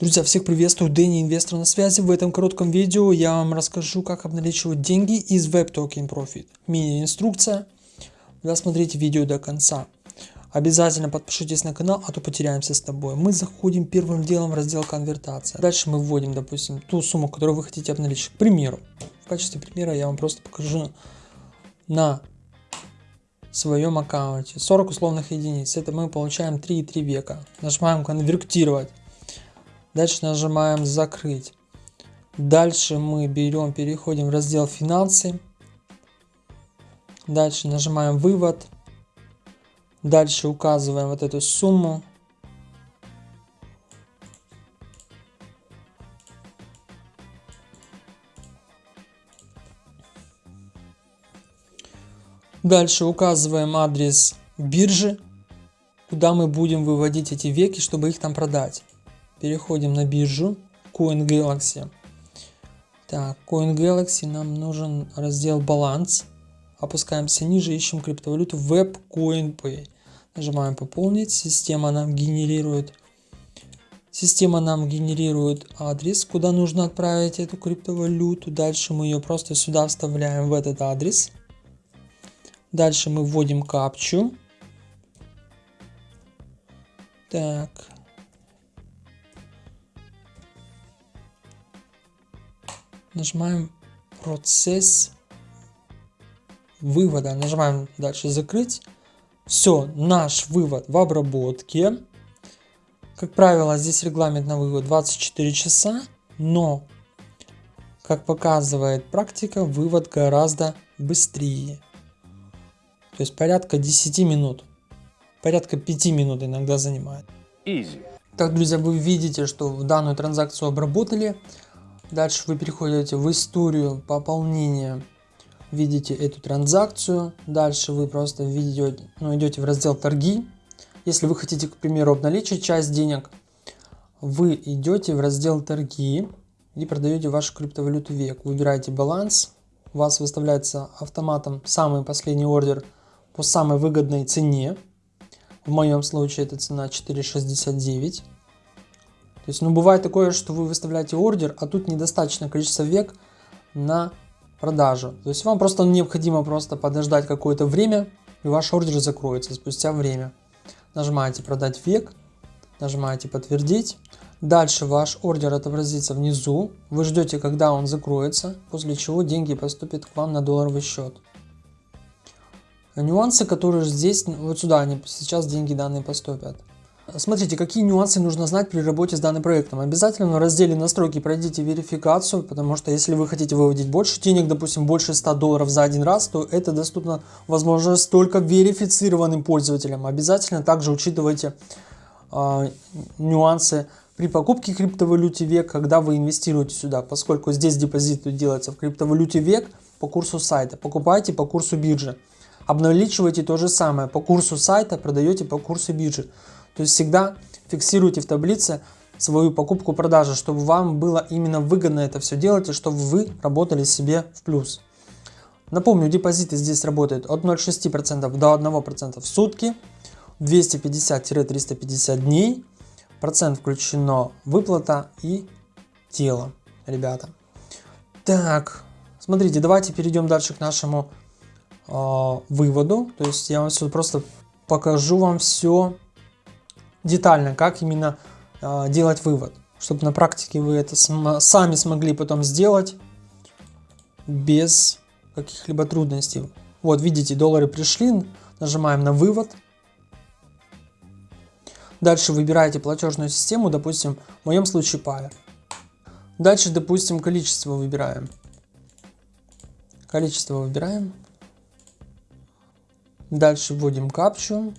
Друзья, всех приветствую, Дэнни, инвестор на связи. В этом коротком видео я вам расскажу, как обналичивать деньги из Web Token Profit. Мини-инструкция. Досмотрите видео до конца. Обязательно подпишитесь на канал, а то потеряемся с тобой. Мы заходим первым делом в раздел конвертация. Дальше мы вводим, допустим, ту сумму, которую вы хотите обналичить. К примеру, в качестве примера я вам просто покажу на своем аккаунте 40 условных единиц. Это мы получаем 3,3 века. Нажимаем конвертировать. Дальше нажимаем закрыть. Дальше мы берем, переходим в раздел финансы. Дальше нажимаем вывод. Дальше указываем вот эту сумму. Дальше указываем адрес биржи, куда мы будем выводить эти веки, чтобы их там продать. Переходим на биржу CoinGalaxy. Так, CoinGalaxy нам нужен раздел баланс. Опускаемся ниже, ищем криптовалюту WebCoinPay. Нажимаем пополнить. Система нам генерирует Система нам генерирует адрес, куда нужно отправить эту криптовалюту. Дальше мы ее просто сюда вставляем в этот адрес. Дальше мы вводим капчу. Так, нажимаем процесс вывода. Нажимаем дальше закрыть. Все, наш вывод в обработке. Как правило, здесь регламент на вывод 24 часа, но, как показывает практика, вывод гораздо быстрее. То есть порядка 10 минут. Порядка 5 минут иногда занимает. Easy. Так, друзья, вы видите, что данную транзакцию обработали. Дальше вы переходите в историю пополнения, видите эту транзакцию. Дальше вы просто видите, ну, идете в раздел торги. Если вы хотите, к примеру, обналичить часть денег, вы идете в раздел торги и продаете вашу криптовалюту век. Выбираете баланс, у вас выставляется автоматом самый последний ордер по самой выгодной цене. В моем случае это цена 4,69. То есть, ну, бывает такое, что вы выставляете ордер, а тут недостаточно количество век на продажу. То есть, вам просто необходимо просто подождать какое-то время, и ваш ордер закроется спустя время. Нажимаете «Продать век», нажимаете «Подтвердить». Дальше ваш ордер отобразится внизу. Вы ждете, когда он закроется, после чего деньги поступят к вам на долларовый счет. Нюансы, которые здесь, вот сюда они сейчас деньги данные поступят. Смотрите, какие нюансы нужно знать при работе с данным проектом. Обязательно в разделе настройки пройдите верификацию, потому что если вы хотите выводить больше денег, допустим, больше 100 долларов за один раз, то это доступно, возможно, только верифицированным пользователям. Обязательно также учитывайте э, нюансы при покупке криптовалюте век, когда вы инвестируете сюда, поскольку здесь депозит делается в криптовалюте век по курсу сайта. Покупайте по курсу биржи. Обналичивайте то же самое по курсу сайта, продаете по курсу биржи. То есть всегда фиксируйте в таблице свою покупку-продажу, чтобы вам было именно выгодно это все делать и чтобы вы работали себе в плюс. Напомню, депозиты здесь работают от 0,6% до 1% в сутки, 250-350 дней, процент включено выплата и тело, ребята. Так, смотрите, давайте перейдем дальше к нашему э, выводу. То есть я вам все просто покажу вам все детально, как именно э, делать вывод, чтобы на практике вы это сами смогли потом сделать без каких-либо трудностей. Вот видите, доллары пришли, нажимаем на вывод. Дальше выбираете платежную систему, допустим, в моем случае Pair. Дальше, допустим, количество выбираем. Количество выбираем. Дальше вводим капчу.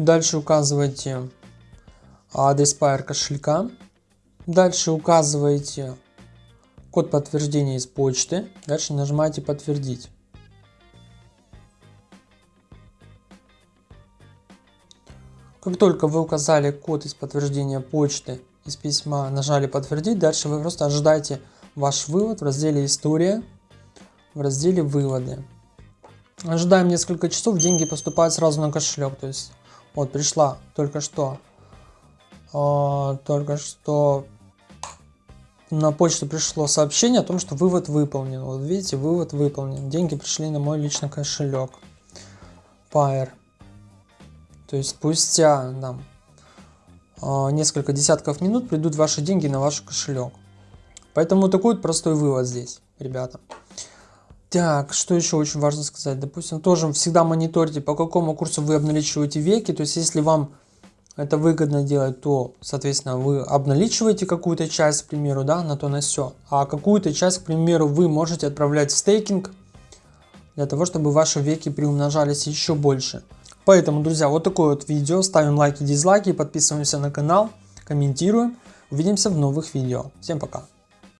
Дальше указываете адрес Pair кошелька. Дальше указываете код подтверждения из почты. Дальше нажимаете подтвердить. Как только вы указали код из подтверждения почты из письма, нажали подтвердить, дальше вы просто ожидаете ваш вывод в разделе история, в разделе выводы. ожидаем несколько часов, деньги поступают сразу на кошелек. То есть, вот пришла только что, э, только что на почту пришло сообщение о том, что вывод выполнен. Вот видите, вывод выполнен. Деньги пришли на мой личный кошелек. Pair. То есть спустя там, э, несколько десятков минут придут ваши деньги на ваш кошелек. Поэтому такой вот простой вывод здесь, ребята. Так, что еще очень важно сказать? Допустим, тоже всегда мониторьте, по какому курсу вы обналичиваете веки. То есть, если вам это выгодно делать, то, соответственно, вы обналичиваете какую-то часть, к примеру, да, на то на все. А какую-то часть, к примеру, вы можете отправлять в стейкинг, для того, чтобы ваши веки приумножались еще больше. Поэтому, друзья, вот такое вот видео. Ставим лайки, дизлайки, подписываемся на канал, комментируем. Увидимся в новых видео. Всем пока!